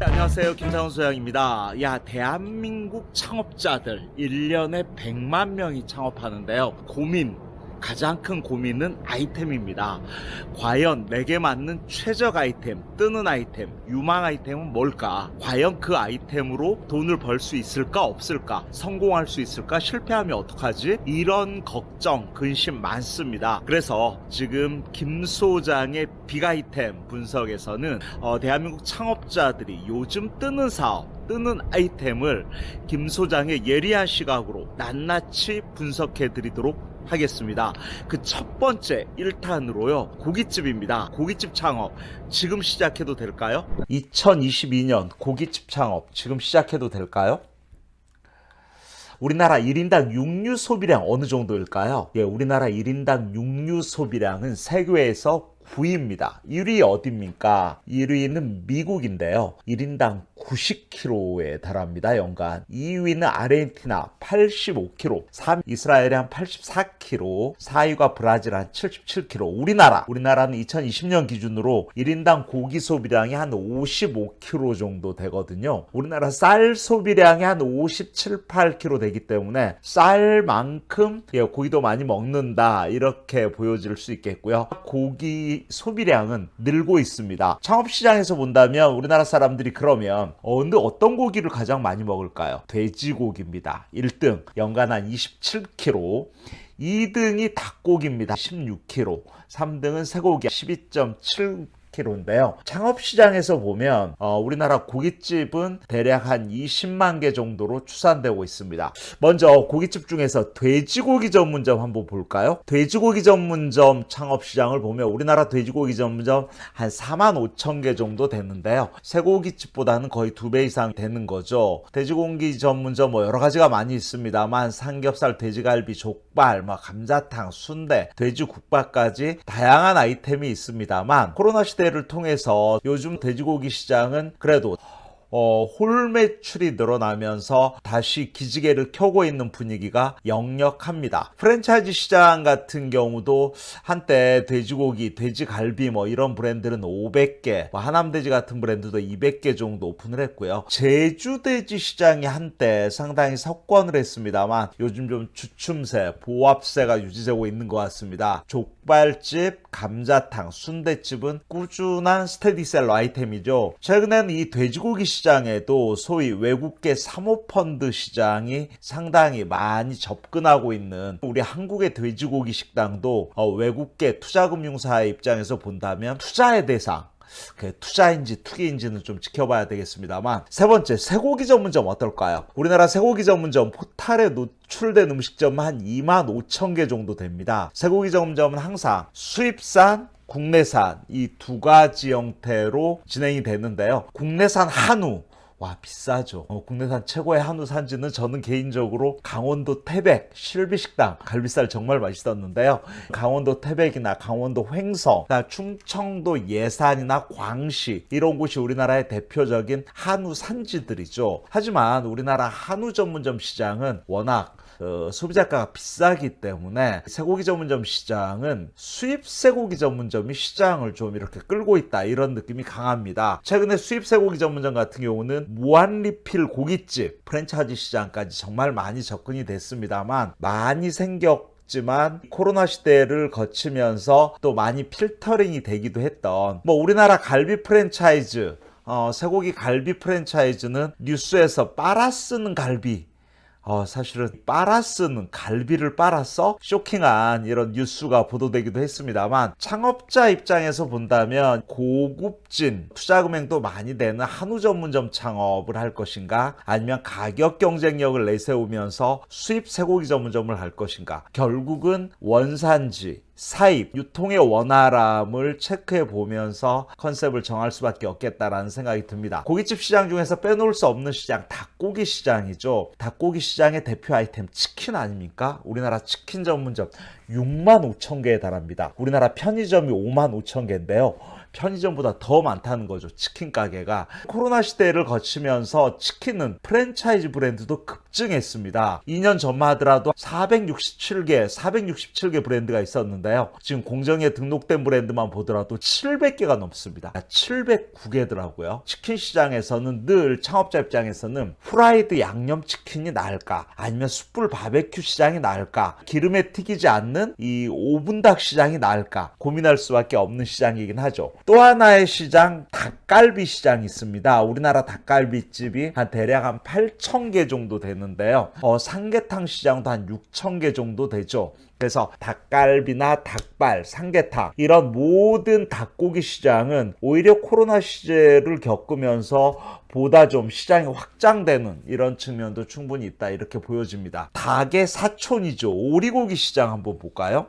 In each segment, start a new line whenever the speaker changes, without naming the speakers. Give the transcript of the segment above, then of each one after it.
안녕하세요. 김상훈 소장입니다. 야 대한민국 창업자들 1년에 100만 명이 창업하는데요. 고민 가장 큰 고민은 아이템입니다. 과연 내게 맞는 최적 아이템 뜨는 아이템 유망 아이템은 뭘까? 과연 그 아이템으로 돈을 벌 수 있을까 없을까? 성공할 수 있을까? 실패하면 어떡하지? 이런 걱정 근심 많습니다. 그래서 지금 김 소장의 빅 아이템 분석에서는 어, 대한민국 창업자들이 요즘 뜨는 사업 뜨는 아이템을 김 소장의 예리한 시각으로 낱낱이 분석해 드리도록 하겠습니다. 그 첫 번째 1탄으로요. 고깃집입니다. 고깃집 창업 지금 시작해도 될까요? 2022년 고깃집 창업 지금 시작해도 될까요? 우리나라 1인당 육류 소비량 어느 정도일까요? 예, 우리나라 1인당 육류 소비량은 세계에서 9위입니다. 1위 어디입니까? 1위는 미국인데요. 1인당 90kg에 달합니다. 연간. 2위는 아르헨티나 85kg, 3위 이스라엘이 한 84kg, 4위가 브라질 한 77kg. 우리나라, 우리나라는 2020년 기준으로 1인당 고기 소비량이 한 55kg 정도 되거든요. 우리나라 쌀 소비량이 한 57, 8kg 되기 때문에 쌀만큼 예, 고기도 많이 먹는다 이렇게 보여질 수 있겠고요. 고기 소비량은 늘고 있습니다. 창업시장에서 본다면 우리나라 사람들이 그러면 어, 근데 어떤 고기를 가장 많이 먹을까요? 돼지고기입니다. 1등 연간 한 27kg 2등이 닭고기입니다. 16kg 3등은 쇠고기 (12.7) 4kg인데요. 창업시장에서 보면 어, 우리나라 고깃집은 대략 한 20만 개 정도로 추산되고 있습니다. 먼저 고깃집 중에서 돼지고기 전문점 한번 볼까요? 돼지고기 전문점 창업시장을 보면 우리나라 돼지고기 전문점 한 4만 5천 개 정도 되는데요. 쇠고깃집보다는 거의 두 배 이상 되는 거죠. 돼지고기 전문점 뭐 여러 가지가 많이 있습니다만 삼겹살, 돼지갈비, 족발, 뭐 감자탕, 순대, 돼지국밥까지 다양한 아이템이 있습니다만 코로나 시대 시대를 통해서 요즘 돼지고기 시장은 그래도 어, 홀 매출이 늘어나면서 다시 기지개를 켜고 있는 분위기가 역력합니다. 프랜차이즈 시장 같은 경우도 한때 돼지고기, 돼지갈비 뭐 이런 브랜드는 500개, 뭐 하남돼지 같은 브랜드도 200개 정도 오픈을 했고요. 제주돼지 시장이 한때 상당히 석권을 했습니다만 요즘 좀 주춤세, 보합세가 유지되고 있는 것 같습니다. 족발집, 감자탕, 순대집은 꾸준한 스테디셀러 아이템이죠. 최근에는 이 돼지고기 시장 시장에도 소위 외국계 사모펀드 시장이 상당히 많이 접근하고 있는 우리 한국의 돼지고기 식당도 어, 외국계 투자금융사의 입장에서 본다면 투자의 대상 그 투자인지 투기인지는 좀 지켜봐야 되겠습니다만 세 번째 쇠고기 전문점 어떨까요? 우리나라 쇠고기 전문점 포탈에 노출된 음식점은 한 2만 5천 개 정도 됩니다. 쇠고기 전문점은 항상 수입산 국내산 이 두 가지 형태로 진행이 되는데요. 국내산 한우. 와 비싸죠. 어, 국내산 최고의 한우 산지는 저는 개인적으로 강원도 태백 실비식당 갈비살 정말 맛있었는데요. 강원도 태백이나 강원도 횡성 충청도 예산이나 광시 이런 곳이 우리나라의 대표적인 한우 산지들이죠. 하지만 우리나라 한우 전문점 시장은 워낙 어, 소비자가가 비싸기 때문에 쇠고기 전문점 시장은 수입 쇠고기 전문점이 시장을 좀 이렇게 끌고 있다 이런 느낌이 강합니다. 최근에 수입 쇠고기 전문점 같은 경우는 무한 리필 고깃집 프랜차이즈 시장까지 정말 많이 접근이 됐습니다만 많이 생겼 지만 코로나 시대를 거치면서 또 많이 필터링이 되기도 했던 뭐 우리나라 갈비 프랜차이즈 어, 쇠고기 갈비 프랜차이즈는 뉴스에서 빨아 쓰는 갈비 어, 사실은 빨아쓰는 갈비를 빨아서 쇼킹한 이런 뉴스가 보도되기도 했습니다만 창업자 입장에서 본다면 고급진 투자 금액도 많이 되는 한우 전문점 창업을 할 것인가? 아니면 가격 경쟁력을 내세우면서 수입 쇠고기 전문점을 할 것인가? 결국은 원산지 사입, 유통의 원활함을 체크해 보면서 컨셉을 정할 수밖에 없겠다라는 생각이 듭니다. 고깃집 시장 중에서 빼놓을 수 없는 시장, 닭고기 시장이죠. 닭고기 시장의 대표 아이템 치킨 아닙니까? 우리나라 치킨 전문점 6만 5천 개에 달합니다. 우리나라 편의점이 5만 5천 개인데요. 편의점보다 더 많다는 거죠. 치킨 가게가. 코로나 시대를 거치면서 치킨은 프랜차이즈 브랜드도 급증했습니다. 2년 전만 하더라도 467개, 467개 브랜드가 있었는데요. 지금 공정에 등록된 브랜드만 보더라도 700개가 넘습니다. 709개더라고요. 치킨 시장에서는 늘 창업자 입장에서는 후라이드 양념치킨이 나을까? 아니면 숯불 바베큐 시장이 나을까? 기름에 튀기지 않는 이 오븐닭 시장이 나을까? 고민할 수밖에 없는 시장이긴 하죠. 또 하나의 시장, 닭갈비 시장이 있습니다. 우리나라 닭갈비집이 한 대략 한 8,000개 정도 되는데요. 어, 삼계탕 시장도 한 6,000개 정도 되죠. 그래서 닭갈비나 닭발, 삼계탕 이런 모든 닭고기 시장은 오히려 코로나 시대를 겪으면서 보다 좀 시장이 확장되는 이런 측면도 충분히 있다 이렇게 보여집니다. 닭의 사촌이죠. 오리고기 시장 한번 볼까요?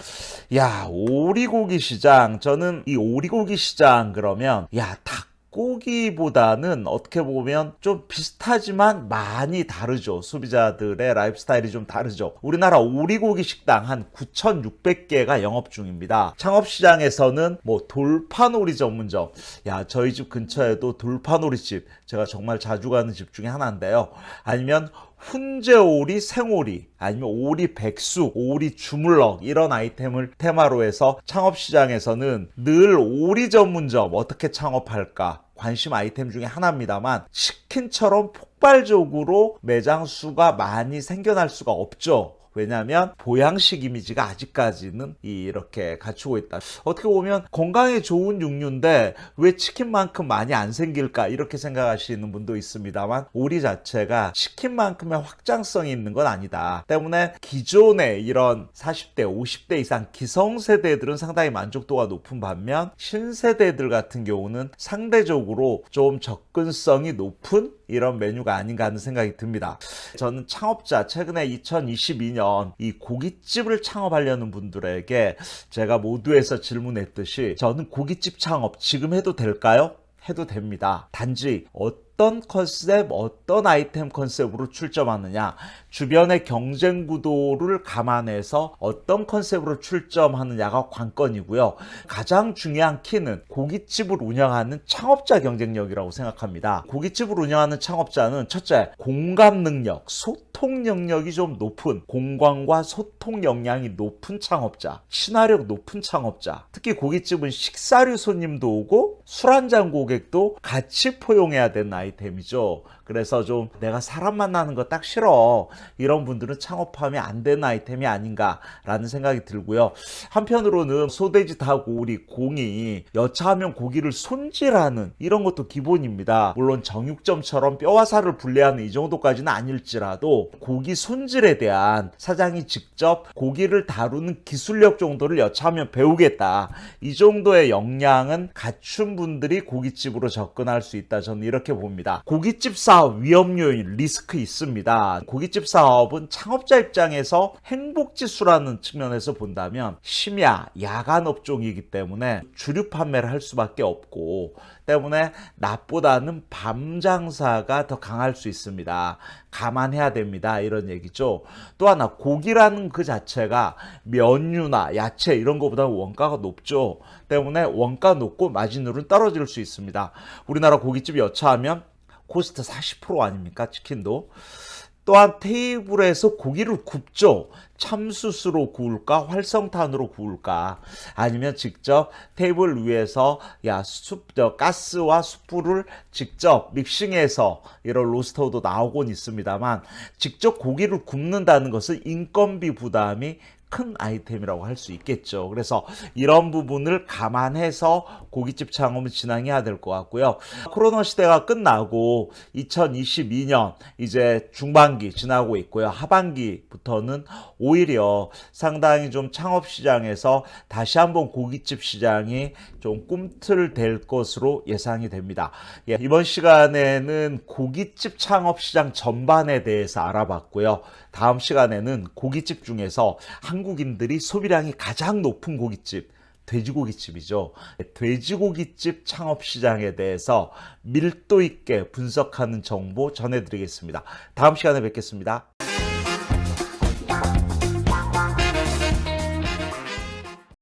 야 오리고기 시장 저는 이 오리고기 시장 그러면 야 닭. 고기보다는 어떻게 보면 좀 비슷하지만 많이 다르죠. 소비자들의 라이프 스타일이 좀 다르죠. 우리나라 오리고기 식당 한 9,600개가 영업 중입니다. 창업시장에서는 뭐 돌판오리 전문점. 야, 저희 집 근처에도 돌파놀이집. 제가 정말 자주 가는 집 중에 하나인데요. 아니면 훈제오리, 생오리, 아니면 오리 백숙, 오리 주물럭 이런 아이템을 테마로 해서 창업시장에서는 늘 오리 전문점 어떻게 창업할까 관심 아이템 중에 하나입니다만 치킨처럼 폭발적으로 매장 수가 많이 생겨날 수가 없죠. 왜냐하면 보양식 이미지가 아직까지는 이렇게 갖추고 있다. 어떻게 보면 건강에 좋은 육류인데 왜 치킨만큼 많이 안 생길까 이렇게 생각하시는 분도 있습니다만 오리 자체가 치킨만큼의 확장성이 있는 건 아니다. 때문에 기존의 이런 40대, 50대 이상 기성세대들은 상당히 만족도가 높은 반면 신세대들 같은 경우는 상대적으로 좀 접근성이 높은 이런 메뉴 가 아닌가 하는 생각이 듭니다. 저는 창업자 최근에 2022년 이 고깃집을 창업하려는 분들에게 제가 모두에서 질문했듯이 저는 고깃집 창업 지금 해도 될까요? 해도 됩니다. 단지 어떤 컨셉, 어떤 아이템 컨셉으로 출점하느냐, 주변의 경쟁 구도를 감안해서 어떤 컨셉으로 출점하느냐가 관건이고요. 가장 중요한 키는 고깃집을 운영하는 창업자 경쟁력이라고 생각합니다. 고깃집을 운영하는 창업자는 첫째, 공감 능력, 소통 영역이 좀 높은 공간과 소통 역량이 높은 창업자, 친화력 높은 창업자. 특히 고깃집은 식사류 손님도 오고 술 한잔 고객도 같이 포용해야 되는 아이 템이죠. 그래서 좀 내가 사람 만나는 거 딱 싫어. 이런 분들은 창업하면 안 되는 아이템이 아닌가 라는 생각이 들고요. 한편으로는 소 돼지 닭 오리 공히 여차하면 고기를 손질하는 이런 것도 기본입니다. 물론 정육점처럼 뼈와 살을 분리하는 이 정도까지는 아닐지라도 고기 손질에 대한 사장이 직접 고기를 다루는 기술력 정도를 여차하면 배우겠다. 이 정도의 역량은 갖춘 분들이 고깃집으로 접근할 수 있다. 저는 이렇게 봅니다. 고깃집 사업 위험 요인 리스크 있습니다. 고깃집 사업은 창업자 입장에서 행복지수라는 측면에서 본다면 심야 야간 업종이기 때문에 주류 판매를 할 수밖에 없고 때문에 낮보다는 밤 장사가 더 강할 수 있습니다. 감안해야 됩니다. 이런 얘기죠. 또 하나 고기라는 그 자체가 면류나 야채 이런 것보다 원가가 높죠. 때문에 원가 높고 마진율은 떨어질 수 있습니다. 우리나라 고깃집 여차하면 코스트 40% 아닙니까? 치킨도. 또한 테이블에서 고기를 굽죠. 참숯으로 구울까 활성탄으로 구울까 아니면 직접 테이블 위에서 야 숯, 저 가스와 숯불을 직접 믹싱해서 이런 로스터도 나오곤 있습니다만 직접 고기를 굽는다는 것은 인건비 부담이 큰 아이템이라고 할 수 있겠죠. 그래서 이런 부분을 감안해서 고깃집 창업을 진행해야 될 것 같고요. 코로나 시대가 끝나고 2022년 이제 중반기 지나고 있고요. 하반기부터는 오히려 상당히 좀 창업 시장에서 다시 한번 고깃집 시장이 좀 꿈틀될 것으로 예상이 됩니다. 예, 이번 시간에는 고깃집 창업 시장 전반에 대해서 알아봤고요. 다음 시간에는 고깃집 중에서 한국인들이 소비량이 가장 높은 고깃집 돼지고기집이죠. 돼지고기집 창업 시장에 대해서 밀도 있게 분석하는 정보 전해드리겠습니다. 다음 시간에 뵙겠습니다.